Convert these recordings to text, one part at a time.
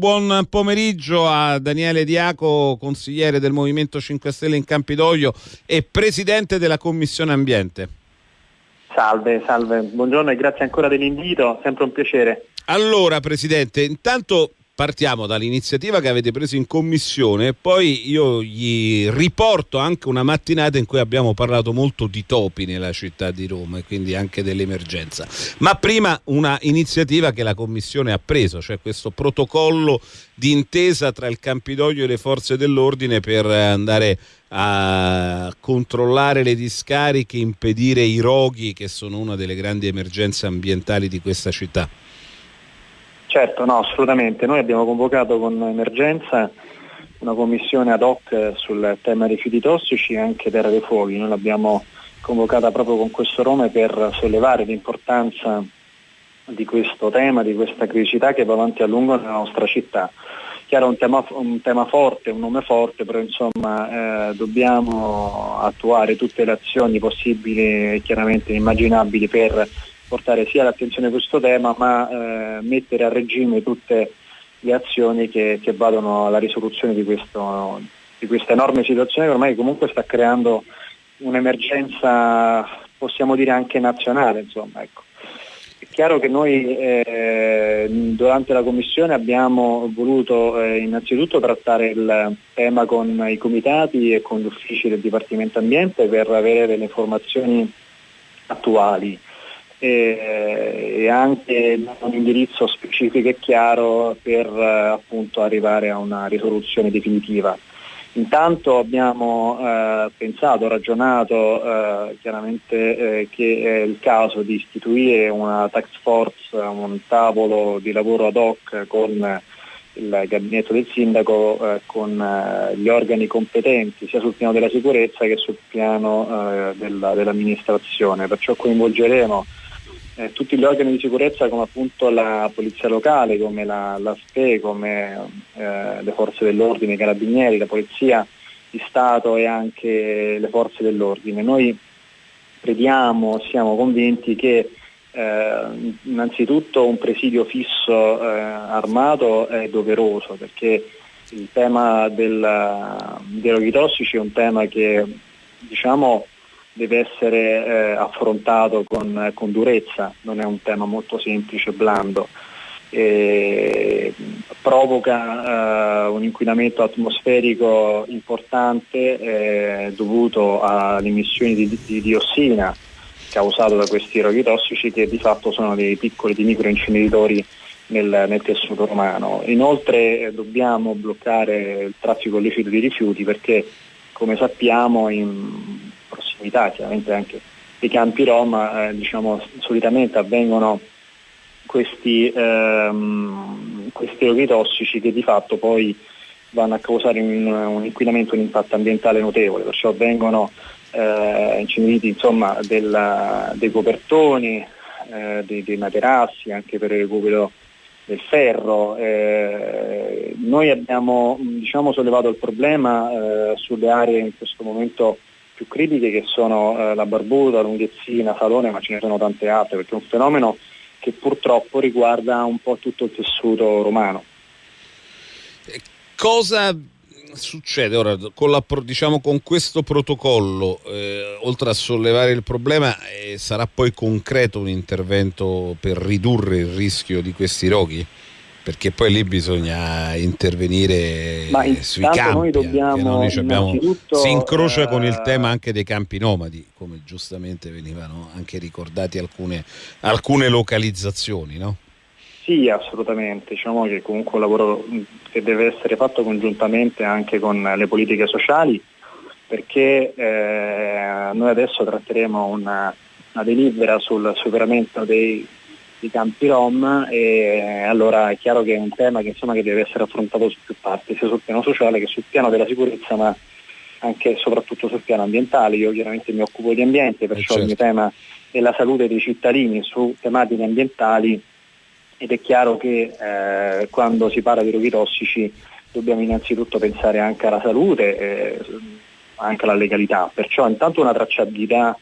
Buon pomeriggio a Daniele Diaco, consigliere del Movimento 5 Stelle in Campidoglio e presidente della Commissione Ambiente. Salve, salve, buongiorno e grazie ancora dell'invito, sempre un piacere. Allora Presidente, intanto partiamo dall'iniziativa che avete preso in commissione e poi io gli riporto anche una mattinata in cui abbiamo parlato molto di topi nella città di Roma e quindi anche dell'emergenza. Ma prima una iniziativa che la commissione ha preso, cioè questo protocollo di intesa tra il Campidoglio e le forze dell'ordine per andare a controllare le discariche, impedire i roghi che sono una delle grandi emergenze ambientali di questa città. Certo, no, assolutamente. Noi abbiamo convocato con emergenza una commissione ad hoc sul tema rifiuti tossici e anche terra dei fuochi. Noi l'abbiamo convocata proprio con questo nome per sollevare l'importanza di questo tema, di questa criticità che va avanti a lungo nella nostra città. Chiaro un un tema forte, un nome forte, però insomma eh, dobbiamo attuare tutte le azioni possibili e chiaramente immaginabili per portare sia l'attenzione a questo tema ma eh, mettere a regime tutte le azioni che, che vadano alla risoluzione di, questo, di, questa enorme situazione che ormai comunque sta creando un'emergenza possiamo dire anche nazionale. Insomma, ecco. È chiaro che noi eh, durante la Commissione abbiamo voluto eh, innanzitutto trattare il tema con i comitati e con gli uffici del Dipartimento Ambiente per avere delle informazioni attuali e, e anche un indirizzo specifico e chiaro per eh, appunto arrivare a una risoluzione definitiva. Intanto abbiamo eh, pensato, ragionato eh, chiaramente eh, che è il caso di istituire una tax force, un tavolo di lavoro ad hoc con il gabinetto del sindaco, eh, con eh, gli organi competenti sia sul piano della sicurezza che sul piano della, dell'amministrazione. Perciò coinvolgeremo eh, tutti gli organi di sicurezza come appunto la polizia locale, come la, la SPE, come eh, le forze dell'ordine, i carabinieri, la polizia di Stato e anche le forze dell'ordine. Noi crediamo, siamo convinti che eh, innanzitutto un presidio fisso eh, armato è doveroso perché il tema del, dei roghi tossici è un tema che diciamo, deve essere eh, affrontato con, con, durezza, non è un tema molto semplice, blando. E provoca eh, un inquinamento atmosferico importante eh, dovuto alle emissioni di, di, diossina causato da questi roghi tossici che di fatto sono dei piccoli di microinceneritori nel, nel tessuto romano. Inoltre eh, dobbiamo bloccare il traffico illecito di rifiuti perché come sappiamo in prossimità chiaramente anche dei campi Roma, eh, diciamo, solitamente avvengono questi, ehm, questi roghi tossici che di fatto poi vanno a causare un, un inquinamento, un impatto ambientale notevole, perciò vengono eh, inceneriti insomma, della, dei copertoni, eh, dei, dei, materassi, anche per il recupero del ferro. Eh, noi abbiamo diciamo, sollevato il problema eh, sulle aree in questo momento più critiche che sono eh, la Barbuta, Lunghezzina, Salone, ma ce ne sono tante altre, perché è un fenomeno che purtroppo riguarda un po' tutto il tessuto romano. Cosa succede ora con, la, diciamo, con questo protocollo? Eh, oltre a sollevare il problema, eh, sarà poi concreto un intervento per ridurre il rischio di questi roghi? Perché poi lì bisogna intervenire sui campi. Noi dobbiamo noi abbiamo, si incrocia con il tema anche dei campi nomadi, come giustamente venivano anche ricordate alcune, alcune localizzazioni, no? Sì, assolutamente. Diciamo che comunque un lavoro che deve essere fatto congiuntamente anche con le politiche sociali, perché eh, noi adesso tratteremo una, una delibera sul superamento dei di campi rom e allora è chiaro che è un tema che, insomma, che deve essere affrontato su più parti, sia sul piano sociale che sul piano della sicurezza ma anche e soprattutto sul piano ambientale. Io chiaramente mi occupo di ambiente, perciò certo. il mio certo. tema è la salute dei cittadini su tematiche ambientali ed è chiaro che eh, quando si parla di roghi tossici dobbiamo innanzitutto pensare anche alla salute, eh, anche alla legalità, perciò intanto una tracciabilità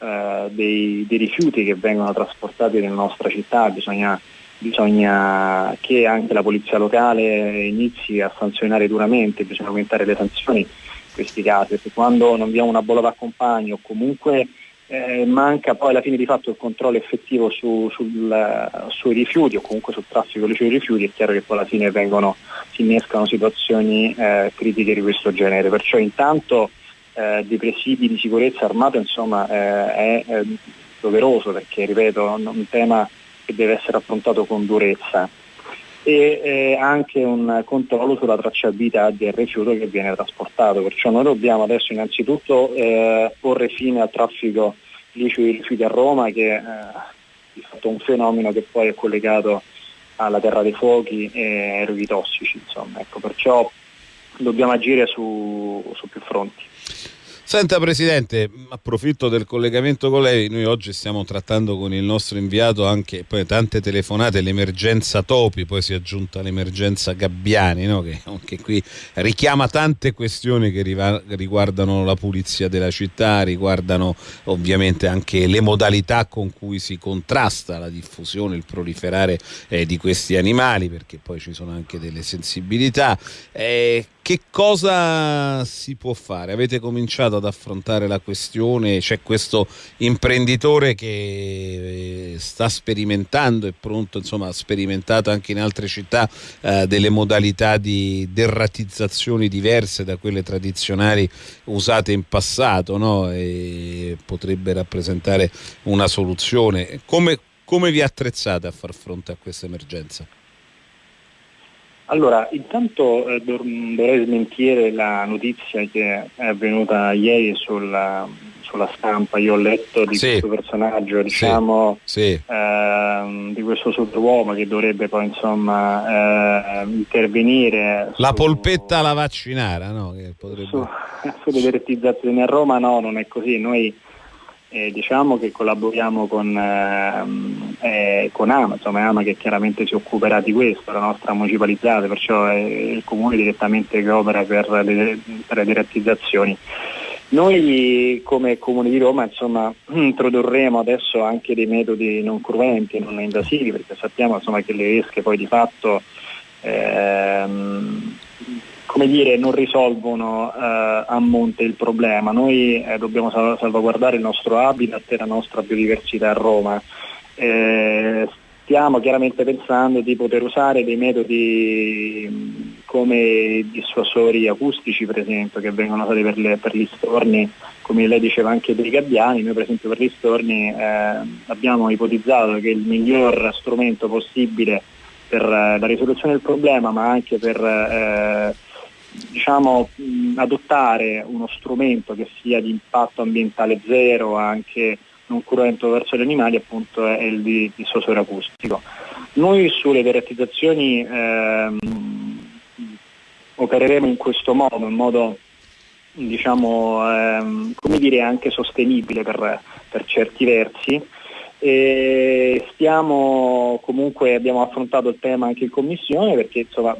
eh, dei, dei, rifiuti che vengono trasportati nella nostra città, bisogna bisogna che anche la polizia locale inizi a sanzionare duramente, bisogna aumentare le sanzioni in questi casi, perché quando non abbiamo una bolla d'accompagno o comunque eh, manca poi alla fine di fatto il controllo effettivo su, sul, sui rifiuti o comunque sul traffico dei rifiuti, è chiaro che poi alla fine vengono, si innescano situazioni eh, critiche di questo genere. Perciò intanto eh, dei presidi di sicurezza armata insomma, eh, è, è doveroso perché ripeto è un tema che deve essere affrontato con durezza e eh, anche un controllo sulla tracciabilità del rifiuto che viene trasportato. Perciò noi dobbiamo adesso innanzitutto eh, porre fine al traffico di rifiuti a Roma che eh, è fatto un fenomeno che poi è collegato alla terra dei fuochi e ai rifiuti tossici. Insomma. Ecco, perciò dobbiamo agire su, su più fronti. Senta Presidente, approfitto del collegamento con lei, noi oggi stiamo trattando con il nostro inviato anche tante telefonate, l'emergenza Topi, poi si è aggiunta l'emergenza Gabbiani, no? che anche qui richiama tante questioni che riguardano la pulizia della città, riguardano ovviamente anche le modalità con cui si contrasta la diffusione, il proliferare eh, di questi animali, perché poi ci sono anche delle sensibilità. Eh, che cosa si può fare? Avete cominciato ad affrontare la questione? C'è questo imprenditore che eh, sta sperimentando, è pronto, insomma, ha sperimentato anche in altre città eh, delle modalità di derratizzazioni diverse da quelle tradizionali usate in passato no? e potrebbe rappresentare una soluzione. Come, come vi attrezzate a far fronte a questa emergenza? Allora, intanto eh, dovrei smentire la notizia che è avvenuta ieri sulla, sulla stampa. Io ho letto di sì. questo personaggio, diciamo, sì. Sì. Eh, di questo superuomo che dovrebbe poi insomma eh, intervenire. La su, polpetta alla vaccinara, no? Potrebbe... Su, sulle direttizzazioni a Roma no, non è così. Noi eh, diciamo che collaboriamo con, ehm, eh, con AMA, insomma AMA che chiaramente si occuperà di questo, la nostra municipalizzata, perciò è il comune direttamente che opera per le, per le direttizzazioni. Noi come Comune di Roma insomma, introdurremo adesso anche dei metodi non cruenti, non invasivi, perché sappiamo insomma, che le esche poi di fatto ehm, come dire, non risolvono eh, a monte il problema. Noi eh, dobbiamo sal- salvaguardare il nostro habitat e la nostra biodiversità a Roma. Eh, stiamo chiaramente pensando di poter usare dei metodi come dissuasori acustici per esempio che vengono usati per, le, per gli storni come lei diceva anche per i gabbiani noi per esempio per gli storni eh, abbiamo ipotizzato che il miglior strumento possibile per eh, la risoluzione del problema ma anche per eh, diciamo, mh, adottare uno strumento che sia di impatto ambientale zero, anche non cruento verso gli animali, appunto è il di, acustico. Noi sulle derettizzazioni ehm, opereremo in questo modo, in modo diciamo, ehm, come dire, anche sostenibile per, per certi versi. E stiamo comunque abbiamo affrontato il tema anche in commissione perché insomma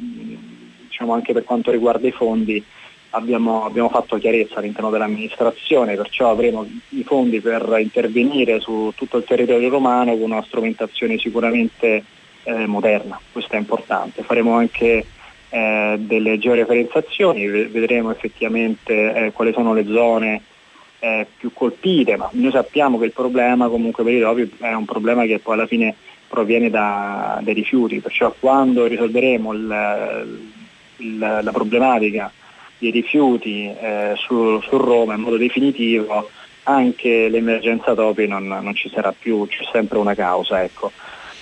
diciamo, anche per quanto riguarda i fondi abbiamo, abbiamo fatto chiarezza all'interno dell'amministrazione, perciò avremo i fondi per intervenire su tutto il territorio romano con una strumentazione sicuramente eh, moderna, questo è importante. Faremo anche eh, delle georeferenziazioni, vedremo effettivamente eh, quali sono le zone eh, più colpite, ma noi sappiamo che il problema comunque per i topi è un problema che poi alla fine proviene da, dai rifiuti, perciò quando risolveremo il, il, la problematica dei rifiuti eh, su, su, Roma in modo definitivo, anche l'emergenza topi non, non, ci sarà più, c'è sempre una causa. Ecco.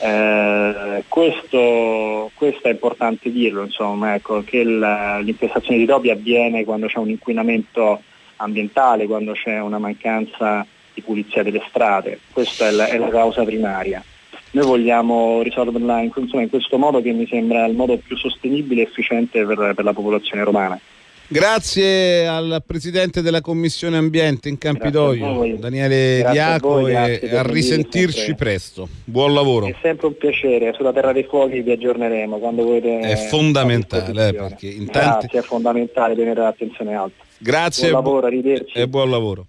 Eh, questo, questo, è importante dirlo, insomma, ecco, che l'infestazione di topi avviene quando c'è un inquinamento ambientale, quando c'è una mancanza di pulizia delle strade, questa è la, è la causa primaria. Noi vogliamo risolverla in, insomma, in, questo modo che mi sembra il modo più sostenibile e efficiente per, per la popolazione romana. Grazie al Presidente della Commissione Ambiente in Campidoglio, Daniele grazie Diaco, a voi, e a risentirci sempre. presto. Buon lavoro. È sempre un piacere, sulla Terra dei Fuochi vi aggiorneremo quando volete. È fondamentale, eh, perché in tanti... Grazie, è fondamentale tenere l'attenzione alta. Grazie buon lavoro, arrivederci. e buon lavoro.